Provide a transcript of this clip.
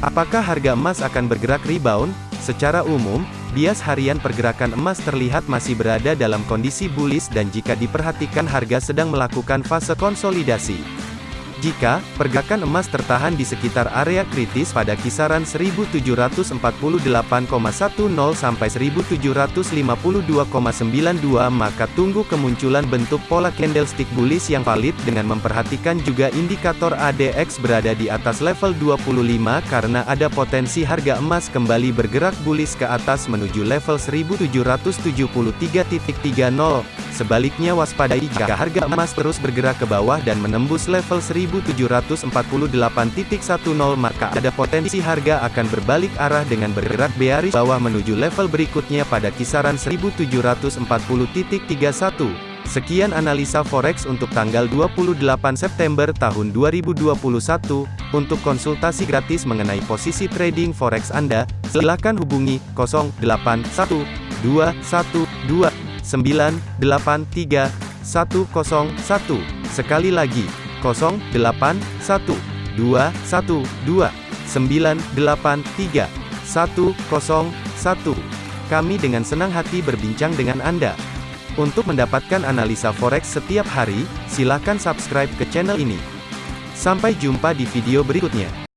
Apakah harga emas akan bergerak rebound? Secara umum, bias harian pergerakan emas terlihat masih berada dalam kondisi bullish dan jika diperhatikan harga sedang melakukan fase konsolidasi. Jika pergerakan emas tertahan di sekitar area kritis pada kisaran 1748,10 sampai 1752,92 maka tunggu kemunculan bentuk pola candlestick bullish yang valid dengan memperhatikan juga indikator ADX berada di atas level 25 karena ada potensi harga emas kembali bergerak bullish ke atas menuju level 1773.30. Sebaliknya waspadai jika harga emas terus bergerak ke bawah dan menembus level 1748.10 maka ada potensi harga akan berbalik arah dengan bergerak bearish bawah menuju level berikutnya pada kisaran 1740.31. Sekian analisa forex untuk tanggal 28 September tahun 2021. Untuk konsultasi gratis mengenai posisi trading forex Anda, silakan hubungi 081212 983 101. Sekali lagi, 081 212 983 101. Kami dengan senang hati berbincang dengan Anda. Untuk mendapatkan analisa forex setiap hari, silakan subscribe ke channel ini. Sampai jumpa di video berikutnya.